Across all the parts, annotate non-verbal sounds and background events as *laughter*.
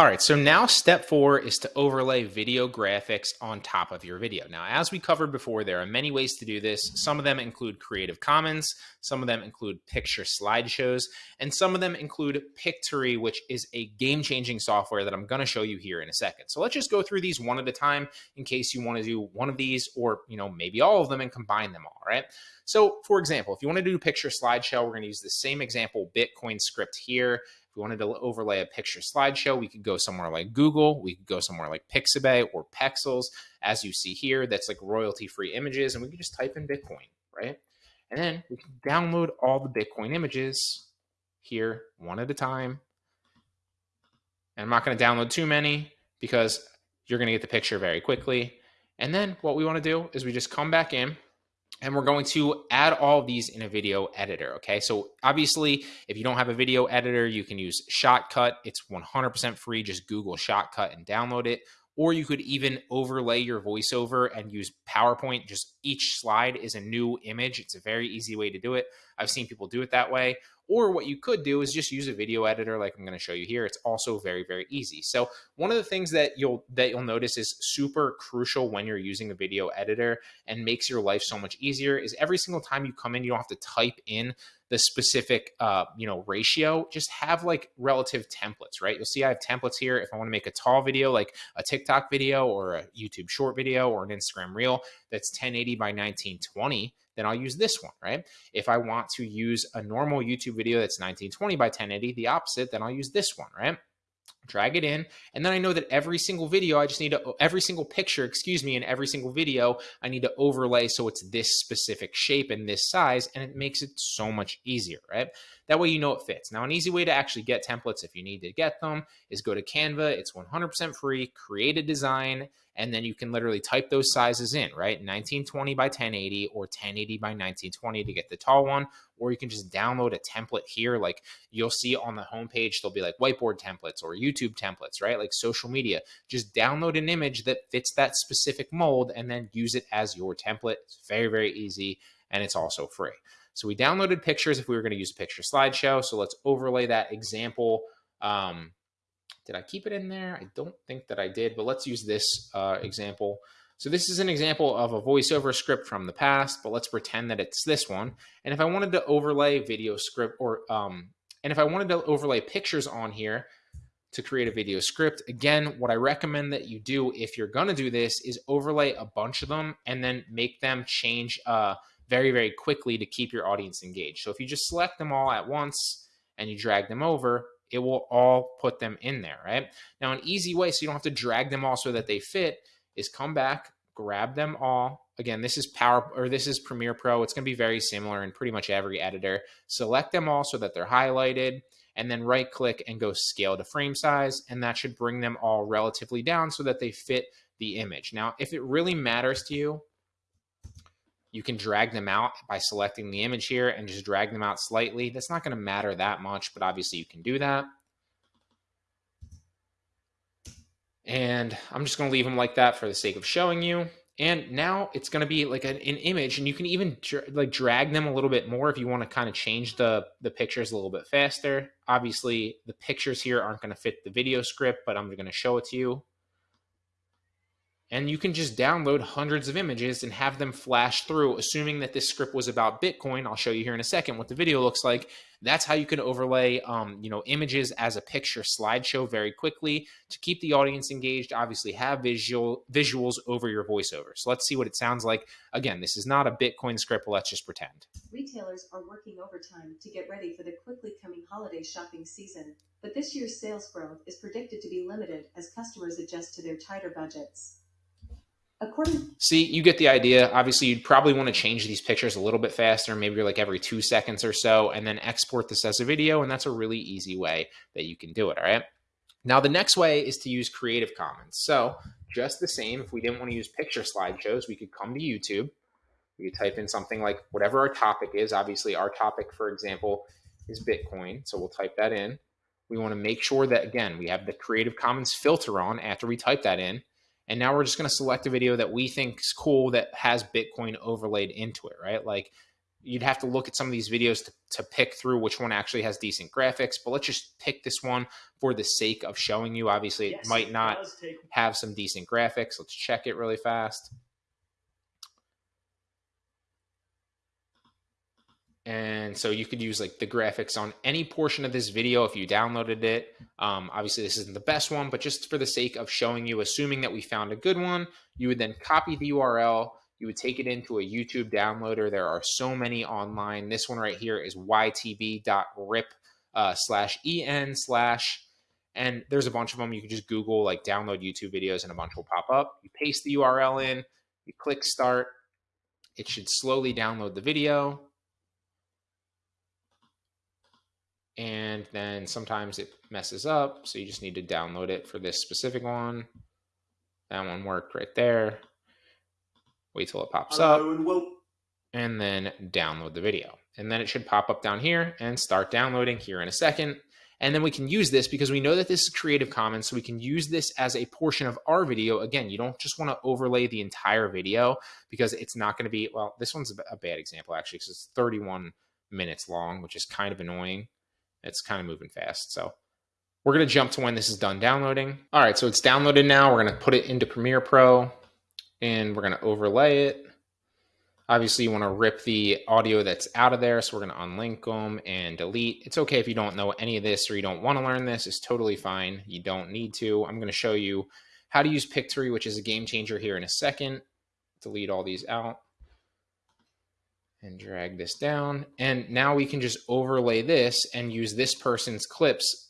All right, so now step four is to overlay video graphics on top of your video. Now, as we covered before, there are many ways to do this. Some of them include Creative Commons, some of them include picture slideshows, and some of them include Pictory, which is a game-changing software that I'm gonna show you here in a second. So let's just go through these one at a time in case you wanna do one of these or you know maybe all of them and combine them all, right? So for example, if you wanna do picture slideshow, we're gonna use the same example Bitcoin script here. If we wanted to overlay a picture slideshow, we could go somewhere like Google. We could go somewhere like Pixabay or Pexels. As you see here, that's like royalty-free images, and we can just type in Bitcoin, right? And then we can download all the Bitcoin images here one at a time. And I'm not going to download too many because you're going to get the picture very quickly. And then what we want to do is we just come back in and we're going to add all these in a video editor. Okay, so obviously, if you don't have a video editor, you can use Shotcut. It's 100% free. Just Google Shotcut and download it. Or you could even overlay your voiceover and use PowerPoint. Just each slide is a new image. It's a very easy way to do it. I've seen people do it that way. Or what you could do is just use a video editor like I'm going to show you here. It's also very, very easy. So one of the things that you'll that you'll notice is super crucial when you're using a video editor and makes your life so much easier is every single time you come in, you don't have to type in the specific uh, you know ratio just have like relative templates right you'll see i have templates here if i want to make a tall video like a tiktok video or a youtube short video or an instagram reel that's 1080 by 1920 then I'll use this one, right? If I want to use a normal YouTube video that's 1920 by 1080, the opposite, then I'll use this one, right? Drag it in and then i know that every single video i just need to every single picture excuse me in every single video i need to overlay so it's this specific shape and this size and it makes it so much easier right that way you know it fits now an easy way to actually get templates if you need to get them is go to canva it's 100% free create a design and then you can literally type those sizes in, right? 1920 by 1080 or 1080 by 1920 to get the tall one, or you can just download a template here. Like you'll see on the homepage, there'll be like whiteboard templates or YouTube templates, right? Like social media. Just download an image that fits that specific mold and then use it as your template. It's very, very easy and it's also free. So we downloaded pictures if we were going to use a picture slideshow. So let's overlay that example um, did I keep it in there? I don't think that I did, but let's use this uh, example. So this is an example of a voiceover script from the past, but let's pretend that it's this one. And if I wanted to overlay video script or, um, and if I wanted to overlay pictures on here to create a video script, again, what I recommend that you do if you're gonna do this is overlay a bunch of them and then make them change uh, very, very quickly to keep your audience engaged. So if you just select them all at once and you drag them over, it will all put them in there, right? Now, an easy way so you don't have to drag them all so that they fit is come back, grab them all. Again, this is Power or this is Premiere Pro. It's going to be very similar in pretty much every editor. Select them all so that they're highlighted and then right click and go scale to frame size. And that should bring them all relatively down so that they fit the image. Now, if it really matters to you, you can drag them out by selecting the image here and just drag them out slightly. That's not going to matter that much, but obviously you can do that. And I'm just going to leave them like that for the sake of showing you. And now it's going to be like an, an image, and you can even like drag them a little bit more if you want to kind of change the the pictures a little bit faster. Obviously, the pictures here aren't going to fit the video script, but I'm going to show it to you and you can just download hundreds of images and have them flash through assuming that this script was about bitcoin. I'll show you here in a second what the video looks like. That's how you can overlay um, you know images as a picture slideshow very quickly to keep the audience engaged obviously have visual visuals over your voiceover. So let's see what it sounds like. Again this is not a bitcoin script. Let's just pretend. Retailers are working overtime to get ready for the quickly coming holiday shopping season but this year's sales growth is predicted to be limited as customers adjust to their tighter budgets According See, you get the idea. Obviously, you'd probably want to change these pictures a little bit faster, maybe like every two seconds or so, and then export this as a video. And that's a really easy way that you can do it. All right. Now, the next way is to use Creative Commons. So just the same, if we didn't want to use picture slideshows, we could come to YouTube. We could type in something like whatever our topic is. Obviously, our topic, for example, is Bitcoin. So we'll type that in. We want to make sure that, again, we have the Creative Commons filter on after we type that in. And now we're just going to select a video that we think is cool that has Bitcoin overlaid into it, right? Like you'd have to look at some of these videos to, to pick through which one actually has decent graphics. But let's just pick this one for the sake of showing you. Obviously, it might not have some decent graphics. Let's check it really fast. And so you could use like the graphics on any portion of this video if you downloaded it. Um, obviously, this isn't the best one, but just for the sake of showing you, assuming that we found a good one, you would then copy the URL. You would take it into a YouTube downloader. There are so many online. This one right here is ytb.rip uh, slash en slash and there's a bunch of them. You can just Google like download YouTube videos and a bunch will pop up. You paste the URL in, you click start. It should slowly download the video. And then sometimes it messes up. So you just need to download it for this specific one. That one worked right there. Wait till it pops up Hello and wel- and then download the video. And then it should pop up down here and start downloading here in a second. And then we can use this because we know that this is Creative Commons, so we can use this as a portion of our video. Again, you don't just want to overlay the entire video because it's not going to be, well, this one's a bad example actually because it's 31 minutes long, which is kind of annoying. It's kind of moving fast. So we're going to jump to when this is done downloading. All right, so it's downloaded now. We're going to put it into Premiere Pro and we're going to overlay it. Obviously, you want to rip the audio that's out of there. So we're going to unlink them and delete. It's okay if you don't know any of this or you don't want to learn this. It's totally fine. You don't need to. I'm going to show you how to use Pictory, which is a game changer here in a second. Delete all these out and drag this down. And now we can just overlay this and use this person's clips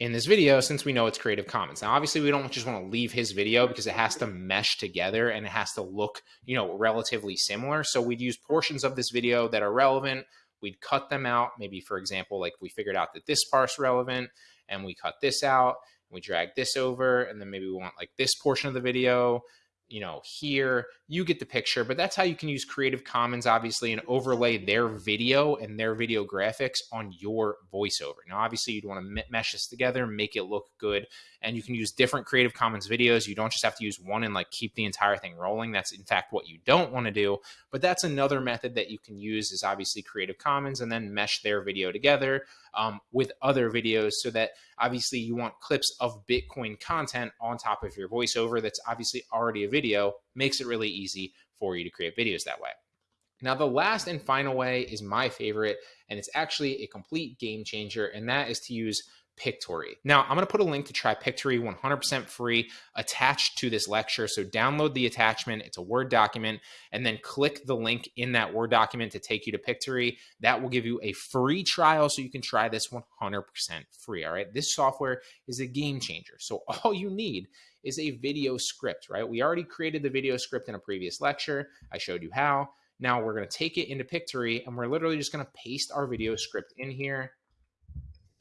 in this video since we know it's Creative Commons. Now, obviously, we don't just want to leave his video because it has to mesh together and it has to look, you know, relatively similar. So we'd use portions of this video that are relevant. We'd cut them out. Maybe, for example, like we figured out that this part's relevant and we cut this out. We drag this over and then maybe we want like this portion of the video you know, here, you get the picture, but that's how you can use Creative Commons, obviously, and overlay their video and their video graphics on your voiceover. Now, obviously, you'd want to mesh this together, make it look good, and you can use different Creative Commons videos. You don't just have to use one and like keep the entire thing rolling. That's in fact what you don't want to do, but that's another method that you can use is obviously Creative Commons and then mesh their video together um, with other videos so that obviously you want clips of Bitcoin content on top of your voiceover that's obviously already a video, makes it really easy for you to create videos that way. Now, the last and final way is my favorite, and it's actually a complete game changer, and that is to use Pictory. Now, I'm going to put a link to try Pictory 100% free attached to this lecture. So download the attachment. It's a Word document and then click the link in that Word document to take you to Pictory. That will give you a free trial so you can try this 100% free. All right. This software is a game changer. So *laughs* all you need is a video script, right? We already created the video script in a previous lecture. I showed you how. Now we're going to take it into Pictory and we're literally just going to paste our video script in here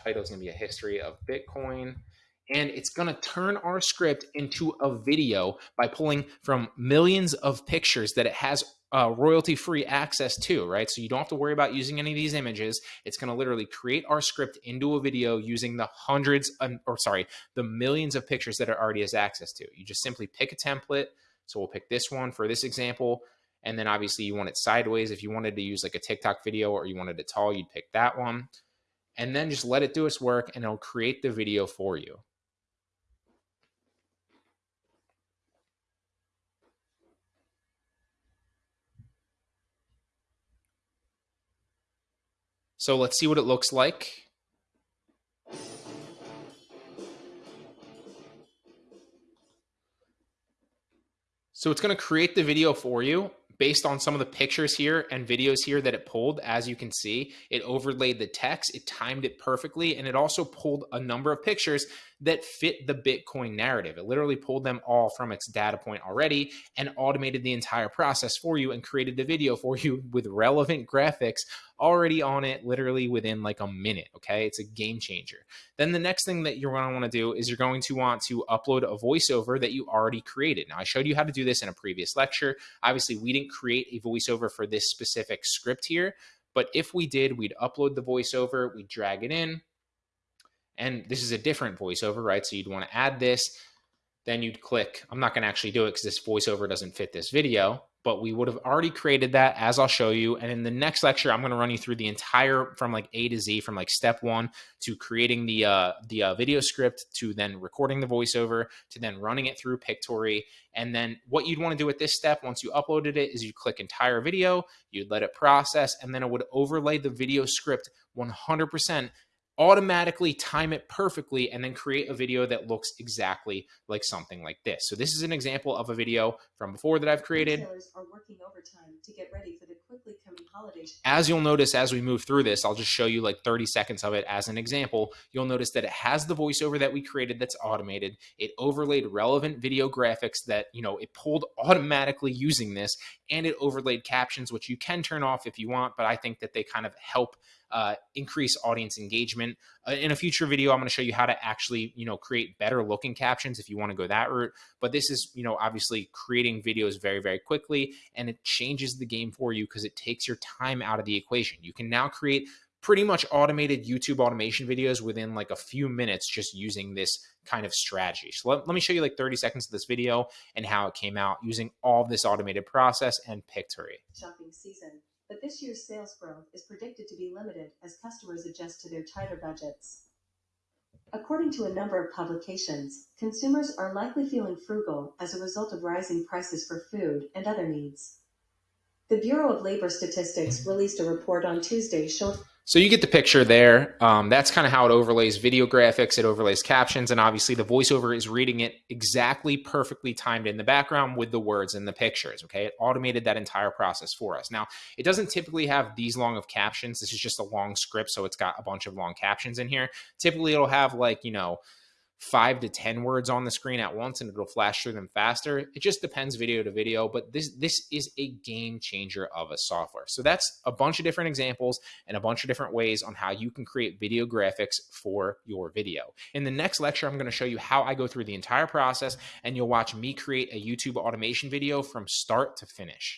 title is going to be a history of Bitcoin. And it's going to turn our script into a video by pulling from millions of pictures that it has uh, royalty free access to, right? So you don't have to worry about using any of these images. It's going to literally create our script into a video using the hundreds, um, or sorry, the millions of pictures that it already has access to. You just simply pick a template. So we'll pick this one for this example. And then obviously you want it sideways. If you wanted to use like a TikTok video or you wanted it tall, you'd pick that one and then just let it do its work and it'll create the video for you. So let's see what it looks like. So it's going to create the video for you based on some of the pictures here and videos here that it pulled, as you can see, it overlaid the text, it timed it perfectly, and it also pulled a number of pictures that fit the Bitcoin narrative. It literally pulled them all from its data point already and automated the entire process for you and created the video for you *laughs* with relevant graphics already on it literally within like a minute. Okay. It's a game changer. Then the next thing that you're going to want to do is you're going to want to upload a voiceover that you already created. Now, I showed you how to do this in a previous lecture. Obviously, we didn't create a voiceover for this specific script here, but if we did, we'd upload the voiceover, we'd drag it in, and this is a different voiceover, right? So you'd want to add this, then you'd click, I'm not going to actually do it because this voiceover doesn't fit this video, but we would have already created that as I'll show you. And in the next lecture, I'm going to run you through the entire from like A to Z, from like step one to creating the uh, the uh, video script to then recording the voiceover to then running it through Pictory. And then what you'd want to do at this step once you uploaded it is you click entire video, you'd let it process, and then it would overlay the video script 100% automatically time it perfectly and then create a video that looks exactly like something like this. So this is an example of a video from before that I've created. are working overtime to get ready for the quickly coming holiday. As you'll notice as we move through this, I'll just show you like 30 seconds of it as an example. You'll notice that it has the voiceover that we created that's automated. It overlaid relevant video graphics that, you know, it pulled automatically using this and it overlaid captions, which you can turn off if you want, but I think that they kind of help uh, increase audience engagement. Uh, in a future video, I'm going to show you how to actually, you know, create better looking captions if you want to go that route. But this is, you know, obviously creating videos very, very quickly, and it changes the game for you because it takes your time out of the equation. You can now create pretty much automated YouTube automation videos within like a few minutes just using this kind of strategy. So let, let me show you like 30 seconds of this video and how it came out using all this automated process and Pictory. Shopping season but this year's sales growth is predicted to be limited as customers adjust to their tighter budgets. According to a number of publications, consumers are likely feeling frugal as a result of rising prices for food and other needs. The Bureau of Labor Statistics released a report on Tuesday showing so you get the picture there. Um, that's kind of how it overlays video graphics, it overlays captions, and obviously the voiceover is reading it exactly perfectly timed in the background with the words and the pictures. Okay, it automated that entire process for us. Now, it doesn't typically have these long of captions. This is just a long script, so it's got a bunch of long captions in here. Typically, it'll have like, you know, five to 10 words on the screen at once and it'll flash through them faster. It just depends video to video, but this, this is a game changer of a software. So that's a bunch of different examples and a bunch of different ways on how you can create video graphics for your video. In the next lecture, I'm going to show you how I go through the entire process and you'll watch me create a YouTube automation video from start to finish.